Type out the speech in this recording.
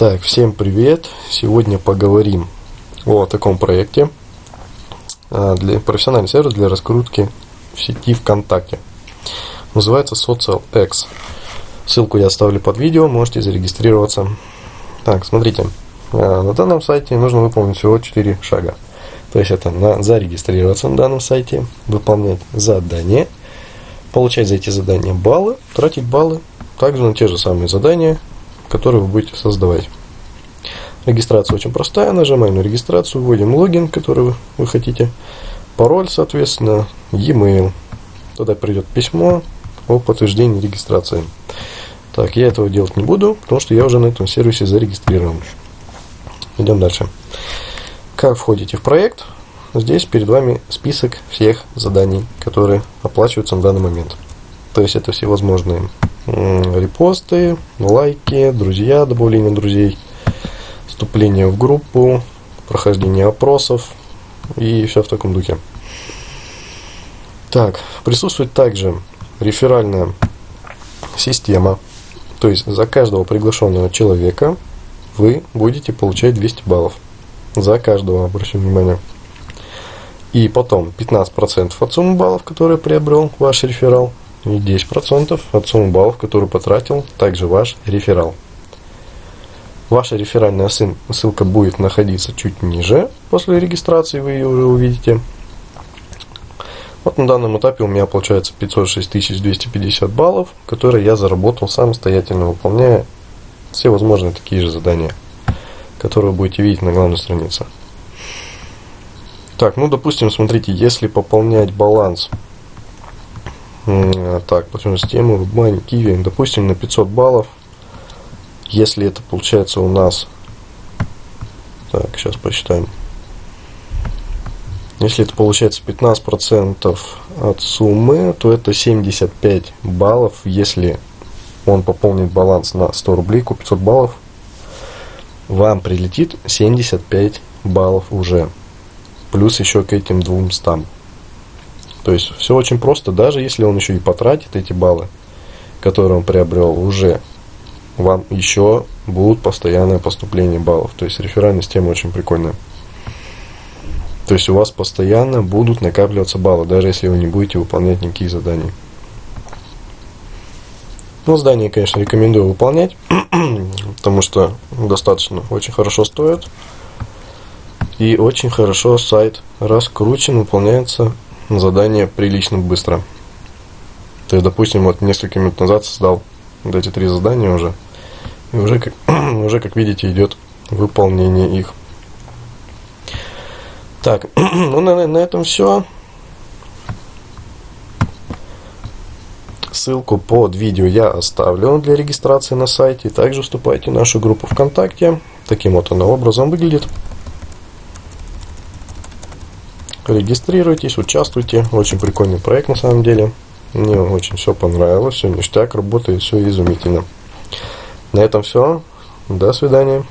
Так, всем привет! Сегодня поговорим о таком проекте а, для профессиональный сервис для раскрутки в сети ВКонтакте. Называется SocialX. Ссылку я оставлю под видео, можете зарегистрироваться. Так, смотрите, а, на данном сайте нужно выполнить всего 4 шага. То есть это на зарегистрироваться на данном сайте, выполнять задание, получать за эти задания баллы, тратить баллы также на те же самые задания, которые вы будете создавать. Регистрация очень простая. Нажимаем на регистрацию, вводим логин, который вы хотите, пароль, соответственно, e-mail. Тогда придет письмо о подтверждении регистрации. Так, я этого делать не буду, потому что я уже на этом сервисе зарегистрирован. Идем дальше. Как входите в проект? Здесь перед вами список всех заданий, которые оплачиваются на данный момент. То есть это всевозможные репосты, лайки, друзья, добавление друзей, вступление в группу, прохождение опросов и все в таком духе. Так, присутствует также реферальная система. То есть за каждого приглашенного человека вы будете получать 200 баллов. За каждого, обращу внимание. И потом 15% от суммы баллов, которые приобрел ваш реферал, и 10% от суммы баллов, которую потратил также ваш реферал. Ваша реферальная ссылка будет находиться чуть ниже. После регистрации вы ее уже увидите. Вот на данном этапе у меня получается 506 250 баллов, которые я заработал самостоятельно, выполняя все возможные такие же задания, которые вы будете видеть на главной странице. Так, ну допустим, смотрите, если пополнять баланс так, платежную систему, WebMoney, Kiwi, допустим, на 500 баллов. Если это получается у нас... Так, сейчас посчитаем. Если это получается 15% от суммы, то это 75 баллов. Если он пополнит баланс на 100 рублей, купит 500 баллов, вам прилетит 75 баллов уже. Плюс еще к этим двум стам. То есть все очень просто, даже если он еще и потратит эти баллы, которые он приобрел, уже вам еще будут постоянное поступление баллов. То есть реферальная система очень прикольная. То есть у вас постоянно будут накапливаться баллы, даже если вы не будете выполнять никакие задания. Ну, задания, конечно, рекомендую выполнять, потому что достаточно очень хорошо стоят. И очень хорошо сайт раскручен, выполняется задание прилично быстро. То есть, допустим, вот несколько минут назад создал вот эти три задания уже. И уже, как, уже, как видите, идет выполнение их. Так, ну на, на этом все. Ссылку под видео я оставлю для регистрации на сайте. Также вступайте в нашу группу ВКонтакте. Таким вот она образом выглядит. Регистрируйтесь, участвуйте. Очень прикольный проект на самом деле. Мне очень все понравилось, все ништяк, работает, все изумительно. На этом все. До свидания.